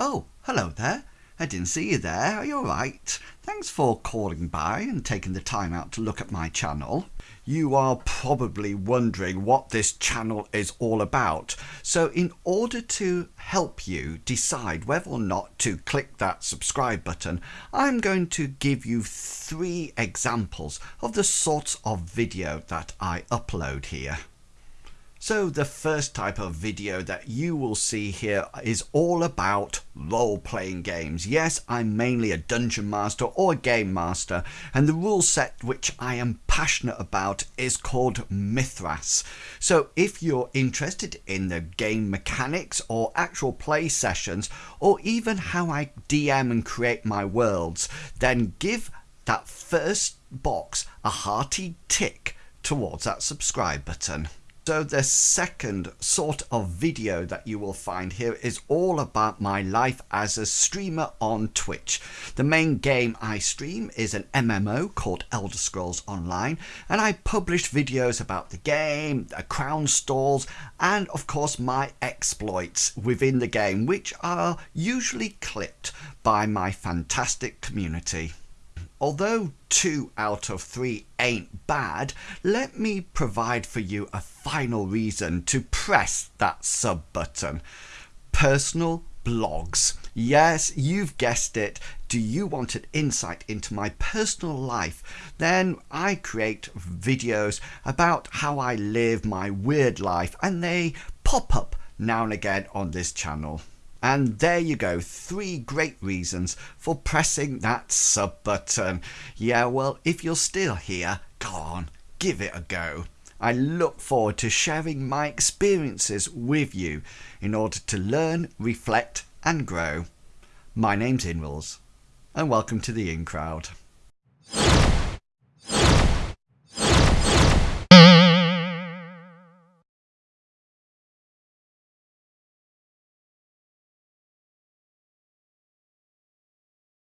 Oh, hello there. I didn't see you there. Are you alright? Thanks for calling by and taking the time out to look at my channel. You are probably wondering what this channel is all about. So in order to help you decide whether or not to click that subscribe button, I'm going to give you three examples of the sorts of video that I upload here. So the first type of video that you will see here is all about role-playing games. Yes, I'm mainly a dungeon master or a game master and the rule set which I am passionate about is called Mythras. So if you're interested in the game mechanics or actual play sessions or even how I DM and create my worlds, then give that first box a hearty tick towards that subscribe button. So the second sort of video that you will find here is all about my life as a streamer on Twitch. The main game I stream is an MMO called Elder Scrolls Online and I publish videos about the game, the Crown Stores and of course my exploits within the game which are usually clipped by my fantastic community. Although two out of three ain't bad, let me provide for you a final reason to press that sub button. Personal blogs. Yes, you've guessed it. Do you want an insight into my personal life? Then I create videos about how I live my weird life and they pop up now and again on this channel. And there you go, three great reasons for pressing that sub button. Yeah, well, if you're still here, go on, give it a go. I look forward to sharing my experiences with you in order to learn, reflect and grow. My name's Inrules and welcome to the In Crowd.